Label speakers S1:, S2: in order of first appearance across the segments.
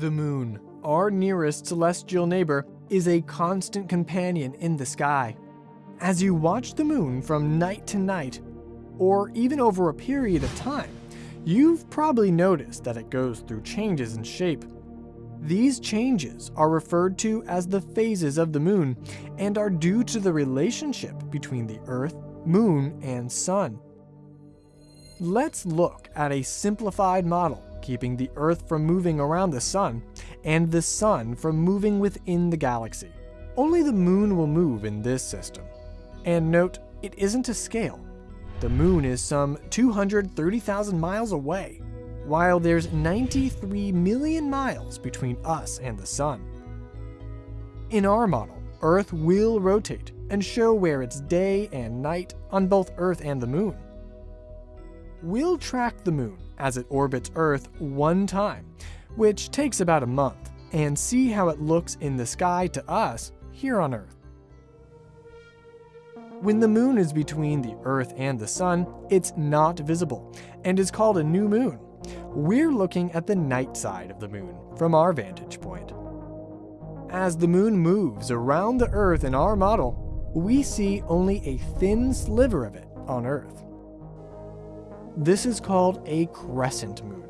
S1: The moon, our nearest celestial neighbor, is a constant companion in the sky. As you watch the moon from night to night, or even over a period of time, you've probably noticed that it goes through changes in shape. These changes are referred to as the phases of the moon and are due to the relationship between the Earth, moon, and sun. Let's look at a simplified model keeping the Earth from moving around the sun and the sun from moving within the galaxy. Only the moon will move in this system. And note, it isn't to scale. The moon is some 230,000 miles away, while there's 93 million miles between us and the sun. In our model, Earth will rotate and show where it's day and night on both Earth and the moon. We'll track the moon as it orbits Earth one time, which takes about a month, and see how it looks in the sky to us here on Earth. When the moon is between the Earth and the sun, it's not visible and is called a new moon. We're looking at the night side of the moon from our vantage point. As the moon moves around the Earth in our model, we see only a thin sliver of it on Earth. This is called a crescent moon,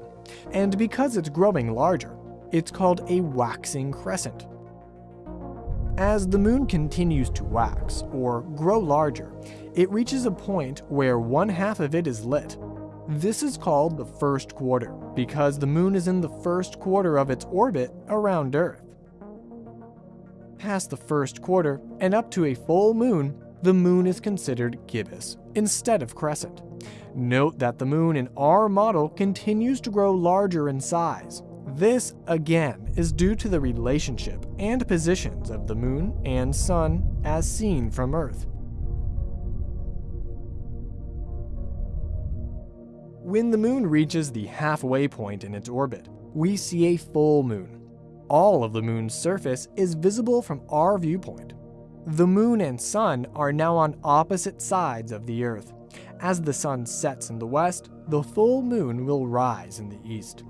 S1: and because it's growing larger, it's called a waxing crescent. As the moon continues to wax, or grow larger, it reaches a point where one half of it is lit. This is called the first quarter, because the moon is in the first quarter of its orbit around Earth. Past the first quarter, and up to a full moon, the moon is considered gibbous, instead of crescent. Note that the moon in our model continues to grow larger in size. This, again, is due to the relationship and positions of the moon and sun as seen from Earth. When the moon reaches the halfway point in its orbit, we see a full moon. All of the moon's surface is visible from our viewpoint. The moon and sun are now on opposite sides of the Earth. As the sun sets in the west, the full moon will rise in the east.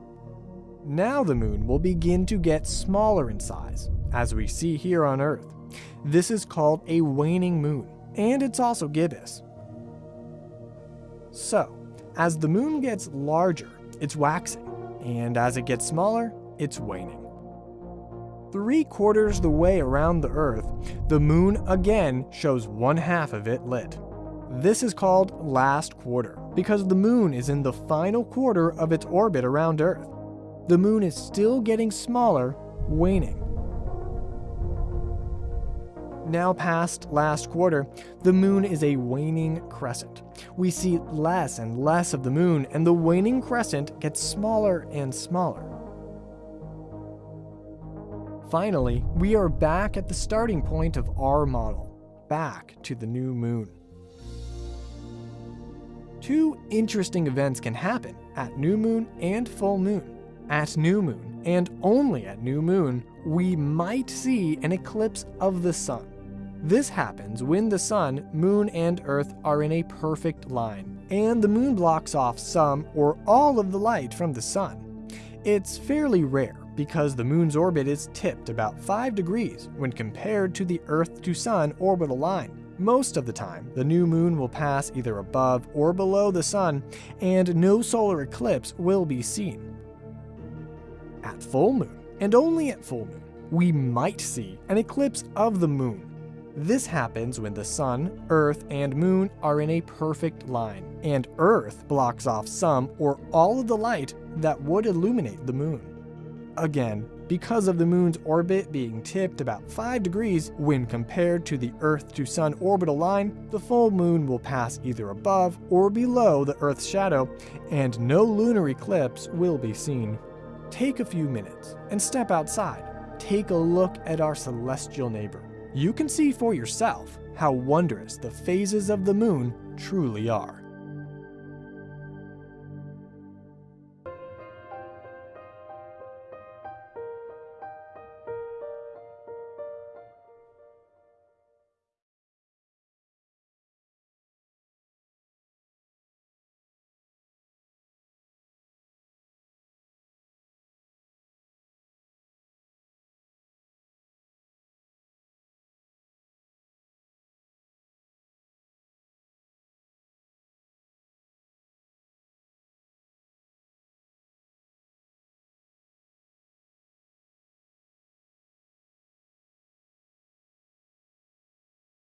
S1: Now the moon will begin to get smaller in size, as we see here on Earth. This is called a waning moon, and it's also gibbous. So, as the moon gets larger, it's waxing, and as it gets smaller, it's waning. Three quarters the way around the Earth, the moon again shows one half of it lit. This is called last quarter because the moon is in the final quarter of its orbit around Earth. The moon is still getting smaller, waning. Now past last quarter, the moon is a waning crescent. We see less and less of the moon and the waning crescent gets smaller and smaller. Finally, we are back at the starting point of our model, back to the new moon two interesting events can happen at new moon and full moon. At new moon, and only at new moon, we might see an eclipse of the sun. This happens when the sun, moon, and earth are in a perfect line, and the moon blocks off some or all of the light from the sun. It's fairly rare because the moon's orbit is tipped about 5 degrees when compared to the earth to sun orbital line. Most of the time, the new moon will pass either above or below the sun, and no solar eclipse will be seen. At full moon, and only at full moon, we might see an eclipse of the moon. This happens when the sun, earth, and moon are in a perfect line, and earth blocks off some or all of the light that would illuminate the moon. Again, because of the moon's orbit being tipped about 5 degrees when compared to the Earth to Sun orbital line, the full moon will pass either above or below the Earth's shadow, and no lunar eclipse will be seen. Take a few minutes and step outside. Take a look at our celestial neighbor. You can see for yourself how wondrous the phases of the moon truly are.